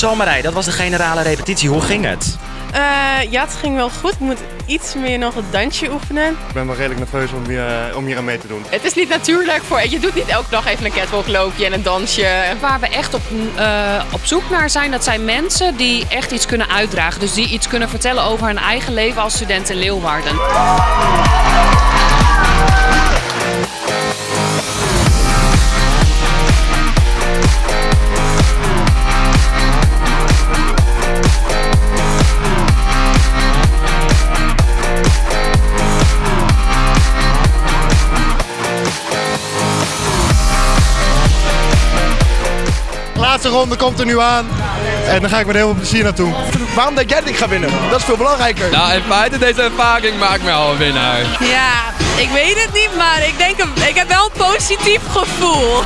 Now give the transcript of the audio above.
Zo Marij, dat was de generale repetitie. Hoe ging het? Eh, ja, het ging wel goed. Ik moet iets meer nog het dansje oefenen. Ik ben wel redelijk nerveus om hier, eh, om hier aan mee te doen. Het is niet natuurlijk voor... Je doet niet elke dag even een catwalkloopje en een dansje. Waar we echt op, eh, op zoek naar zijn, dat zijn mensen die echt iets kunnen uitdragen. Dus die iets kunnen vertellen over hun eigen leven als student in Leeuwarden. Laatste ronde komt er nu aan. En dan ga ik met heel veel plezier naartoe. Waarom denk jij dat ik ga winnen? Dat is veel belangrijker. Nou, in feite, deze ervaring maakt mij al een winnaar. Ja, ik weet het niet, maar ik denk... Ik heb wel een positief gevoel.